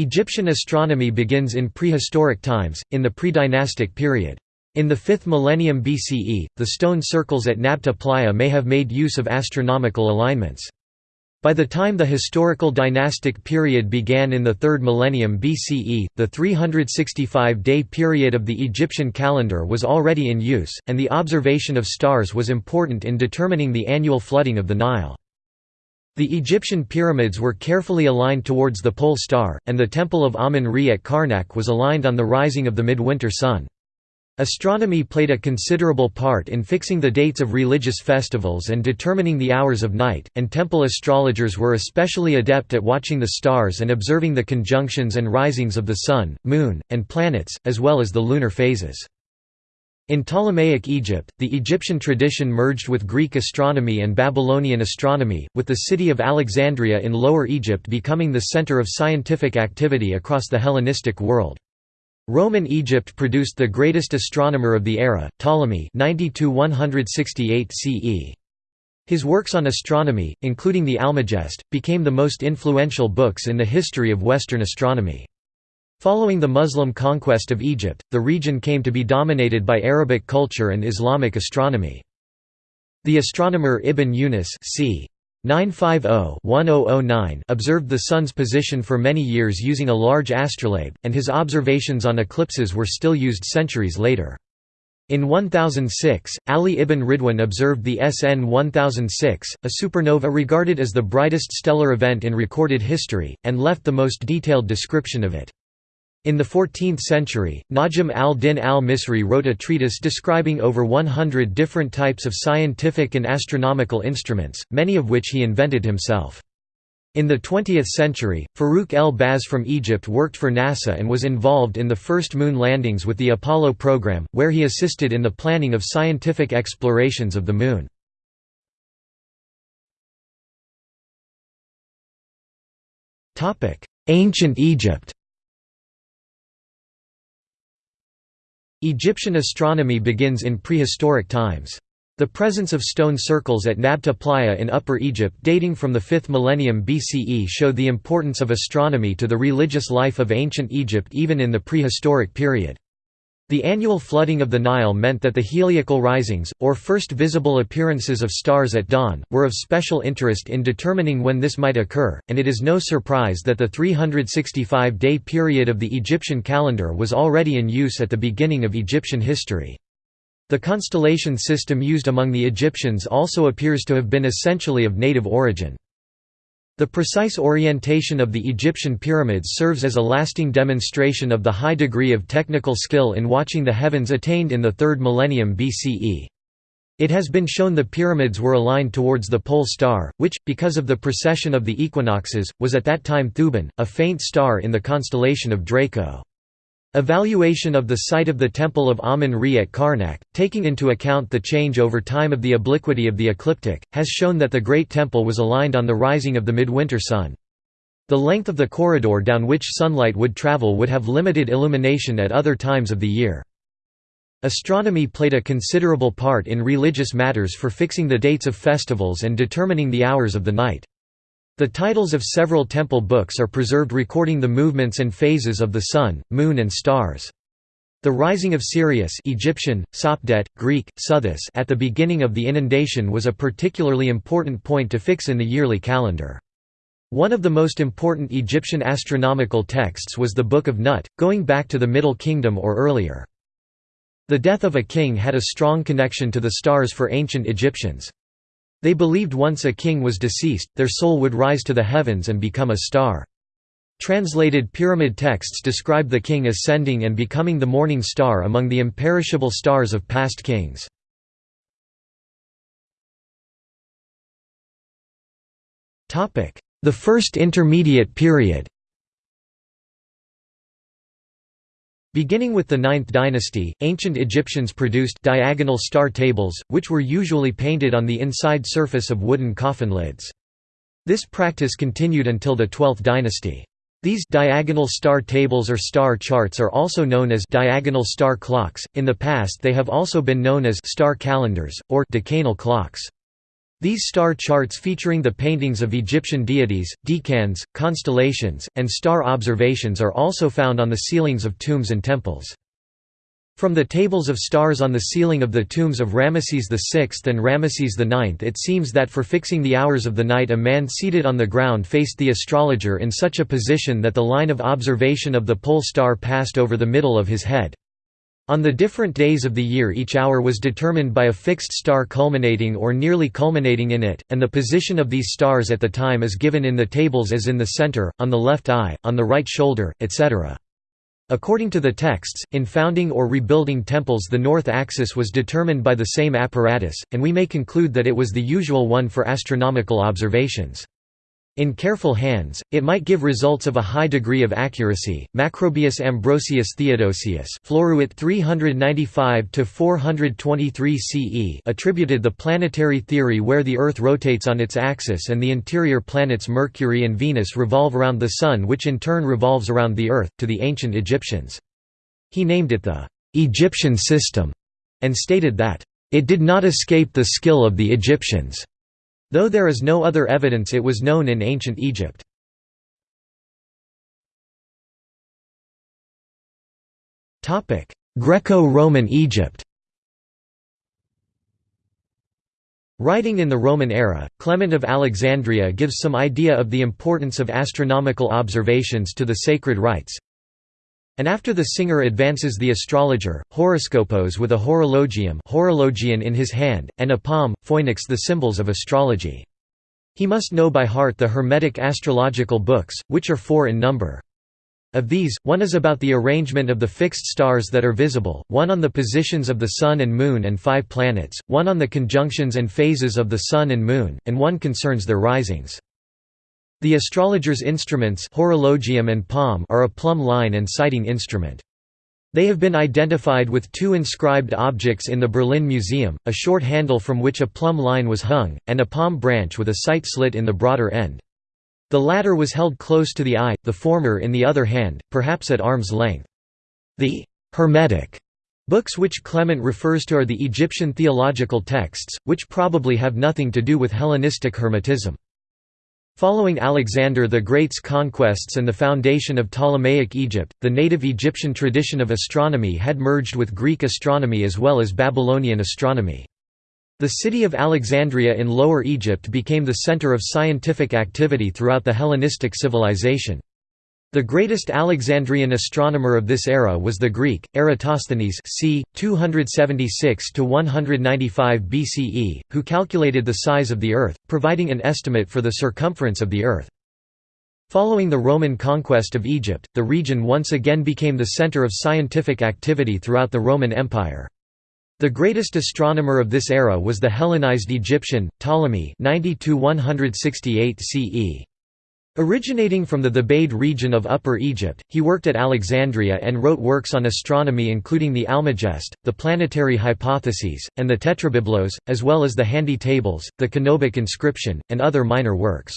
Egyptian astronomy begins in prehistoric times, in the pre-dynastic period. In the 5th millennium BCE, the stone circles at Nabta Playa may have made use of astronomical alignments. By the time the historical dynastic period began in the 3rd millennium BCE, the 365-day period of the Egyptian calendar was already in use, and the observation of stars was important in determining the annual flooding of the Nile. The Egyptian pyramids were carefully aligned towards the pole star, and the Temple of Amun-Re at Karnak was aligned on the rising of the midwinter sun. Astronomy played a considerable part in fixing the dates of religious festivals and determining the hours of night, and temple astrologers were especially adept at watching the stars and observing the conjunctions and risings of the sun, moon, and planets, as well as the lunar phases. In Ptolemaic Egypt, the Egyptian tradition merged with Greek astronomy and Babylonian astronomy, with the city of Alexandria in Lower Egypt becoming the center of scientific activity across the Hellenistic world. Roman Egypt produced the greatest astronomer of the era, Ptolemy 90–168 CE. His works on astronomy, including the Almagest, became the most influential books in the history of Western astronomy. Following the Muslim conquest of Egypt, the region came to be dominated by Arabic culture and Islamic astronomy. The astronomer Ibn Yunus c. 950-1009 observed the Sun's position for many years using a large astrolabe, and his observations on eclipses were still used centuries later. In 1006, Ali ibn Ridwan observed the SN 1006, a supernova regarded as the brightest stellar event in recorded history, and left the most detailed description of it. In the 14th century, Najm al-Din al-Misri wrote a treatise describing over 100 different types of scientific and astronomical instruments, many of which he invented himself. In the 20th century, Farouk el-Baz from Egypt worked for NASA and was involved in the first moon landings with the Apollo program, where he assisted in the planning of scientific explorations of the Moon. Ancient Egypt Egyptian astronomy begins in prehistoric times. The presence of stone circles at Nabta Playa in Upper Egypt dating from the 5th millennium BCE showed the importance of astronomy to the religious life of ancient Egypt even in the prehistoric period. The annual flooding of the Nile meant that the heliacal risings, or first visible appearances of stars at dawn, were of special interest in determining when this might occur, and it is no surprise that the 365-day period of the Egyptian calendar was already in use at the beginning of Egyptian history. The constellation system used among the Egyptians also appears to have been essentially of native origin. The precise orientation of the Egyptian pyramids serves as a lasting demonstration of the high degree of technical skill in watching the heavens attained in the 3rd millennium BCE. It has been shown the pyramids were aligned towards the pole star, which, because of the precession of the equinoxes, was at that time Thuban, a faint star in the constellation of Draco. Evaluation of the site of the Temple of Amun-Re at Karnak, taking into account the change over time of the obliquity of the ecliptic, has shown that the Great Temple was aligned on the rising of the midwinter sun. The length of the corridor down which sunlight would travel would have limited illumination at other times of the year. Astronomy played a considerable part in religious matters for fixing the dates of festivals and determining the hours of the night. The titles of several temple books are preserved recording the movements and phases of the sun, moon and stars. The rising of Sirius Egyptian, Sopdet, Greek, Sothis at the beginning of the inundation was a particularly important point to fix in the yearly calendar. One of the most important Egyptian astronomical texts was the Book of Nut, going back to the Middle Kingdom or earlier. The death of a king had a strong connection to the stars for ancient Egyptians. They believed once a king was deceased, their soul would rise to the heavens and become a star. Translated pyramid texts describe the king ascending and becoming the morning star among the imperishable stars of past kings. The First Intermediate Period Beginning with the 9th dynasty, ancient Egyptians produced diagonal star tables, which were usually painted on the inside surface of wooden coffin lids. This practice continued until the 12th dynasty. These diagonal star tables or star charts are also known as diagonal star clocks. In the past they have also been known as star calendars or decanal clocks. These star charts featuring the paintings of Egyptian deities, decans, constellations, and star observations are also found on the ceilings of tombs and temples. From the tables of stars on the ceiling of the tombs of Ramesses VI and Ramesses IX it seems that for fixing the hours of the night a man seated on the ground faced the astrologer in such a position that the line of observation of the pole star passed over the middle of his head. On the different days of the year each hour was determined by a fixed star culminating or nearly culminating in it, and the position of these stars at the time is given in the tables as in the center, on the left eye, on the right shoulder, etc. According to the texts, in founding or rebuilding temples the north axis was determined by the same apparatus, and we may conclude that it was the usual one for astronomical observations. In careful hands, it might give results of a high degree of accuracy. Macrobius Ambrosius Theodosius, Floruit 395 to 423 CE, attributed the planetary theory where the Earth rotates on its axis and the interior planets Mercury and Venus revolve around the Sun, which in turn revolves around the Earth, to the ancient Egyptians. He named it the Egyptian system and stated that it did not escape the skill of the Egyptians. Though there is no other evidence it was known in ancient Egypt. Greco-Roman Egypt Writing in the Roman era, Clement of Alexandria gives some idea of the importance of astronomical observations to the sacred rites, and after the singer advances the astrologer, horoscopos with a horologium horologion in his hand, and a palm, phoenix the symbols of astrology. He must know by heart the Hermetic astrological books, which are four in number. Of these, one is about the arrangement of the fixed stars that are visible, one on the positions of the Sun and Moon and five planets, one on the conjunctions and phases of the Sun and Moon, and one concerns their risings. The astrologer's instruments horologium and palm are a plumb line and sighting instrument. They have been identified with two inscribed objects in the Berlin Museum, a short handle from which a plumb line was hung, and a palm branch with a sight slit in the broader end. The latter was held close to the eye, the former in the other hand, perhaps at arm's length. The «hermetic» books which Clement refers to are the Egyptian theological texts, which probably have nothing to do with Hellenistic Hermetism. Following Alexander the Great's conquests and the foundation of Ptolemaic Egypt, the native Egyptian tradition of astronomy had merged with Greek astronomy as well as Babylonian astronomy. The city of Alexandria in Lower Egypt became the center of scientific activity throughout the Hellenistic civilization. The greatest Alexandrian astronomer of this era was the Greek, Eratosthenes c. 276–195 BCE, who calculated the size of the Earth, providing an estimate for the circumference of the Earth. Following the Roman conquest of Egypt, the region once again became the center of scientific activity throughout the Roman Empire. The greatest astronomer of this era was the Hellenized Egyptian, Ptolemy 90–168 CE. Originating from the Thebaid region of Upper Egypt, he worked at Alexandria and wrote works on astronomy including the Almagest, the planetary hypotheses, and the Tetrabiblos, as well as the Handy Tables, the Canobic inscription, and other minor works.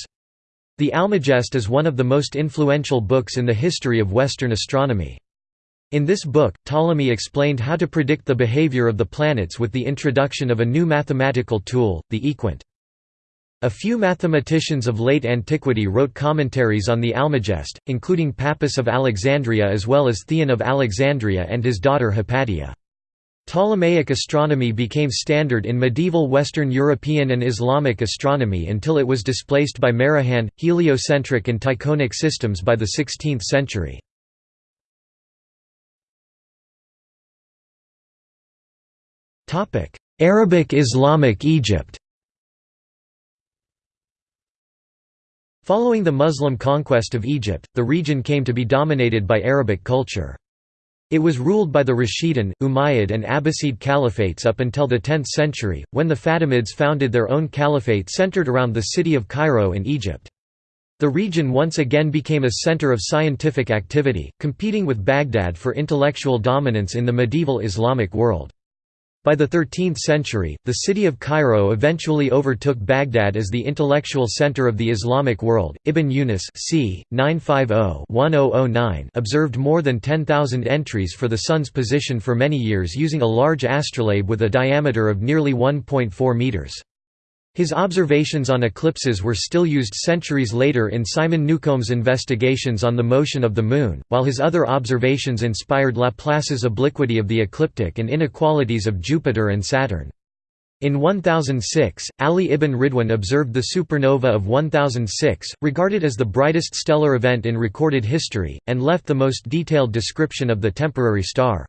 The Almagest is one of the most influential books in the history of Western astronomy. In this book, Ptolemy explained how to predict the behavior of the planets with the introduction of a new mathematical tool, the equant. A few mathematicians of late antiquity wrote commentaries on the Almagest, including Pappus of Alexandria as well as Theon of Alexandria and his daughter Hypatia. Ptolemaic astronomy became standard in medieval Western European and Islamic astronomy until it was displaced by Maraghan, heliocentric and tychonic systems by the 16th century. Arabic Islamic Egypt Following the Muslim conquest of Egypt, the region came to be dominated by Arabic culture. It was ruled by the Rashidun, Umayyad and Abbasid caliphates up until the 10th century, when the Fatimids founded their own caliphate centered around the city of Cairo in Egypt. The region once again became a center of scientific activity, competing with Baghdad for intellectual dominance in the medieval Islamic world. By the 13th century, the city of Cairo eventually overtook Baghdad as the intellectual center of the Islamic world. Ibn Yunus c. 950-1009 observed more than 10,000 entries for the sun's position for many years using a large astrolabe with a diameter of nearly 1.4 meters. His observations on eclipses were still used centuries later in Simon Newcomb's investigations on the motion of the Moon, while his other observations inspired Laplace's obliquity of the ecliptic and inequalities of Jupiter and Saturn. In 1006, Ali ibn Ridwan observed the supernova of 1006, regarded as the brightest stellar event in recorded history, and left the most detailed description of the temporary star.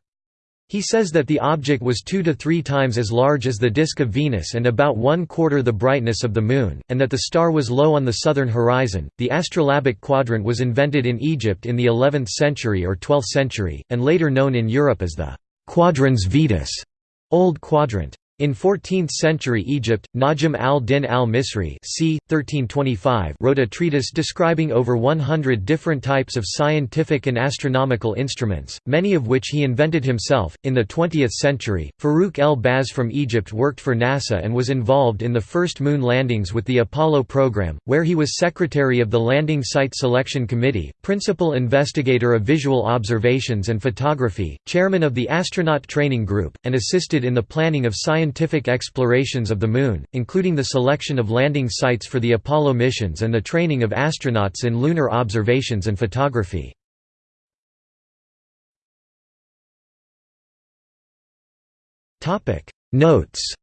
He says that the object was two to three times as large as the disk of Venus and about one quarter the brightness of the Moon, and that the star was low on the southern horizon. The astrolabic quadrant was invented in Egypt in the 11th century or 12th century, and later known in Europe as the quadrans Vetus, Old Quadrant. In 14th-century Egypt, Najm al-Din al-Misri c. 1325 wrote a treatise describing over 100 different types of scientific and astronomical instruments, many of which he invented himself. In the 20th century, Farouk el-Baz from Egypt worked for NASA and was involved in the first moon landings with the Apollo program, where he was secretary of the Landing Site Selection Committee, principal investigator of visual observations and photography, chairman of the Astronaut Training Group, and assisted in the planning of scientific scientific explorations of the Moon, including the selection of landing sites for the Apollo missions and the training of astronauts in lunar observations and photography. Notes.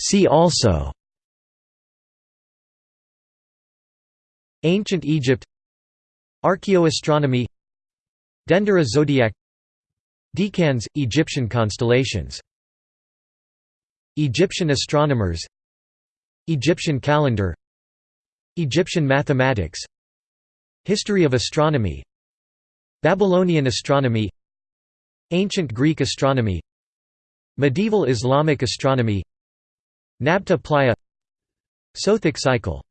See also. Ancient Egypt Archaeoastronomy Dendera zodiac Decans – Egyptian constellations. Egyptian astronomers Egyptian calendar Egyptian mathematics History of astronomy Babylonian astronomy Ancient Greek astronomy Medieval Islamic astronomy Nabta Playa Sothic cycle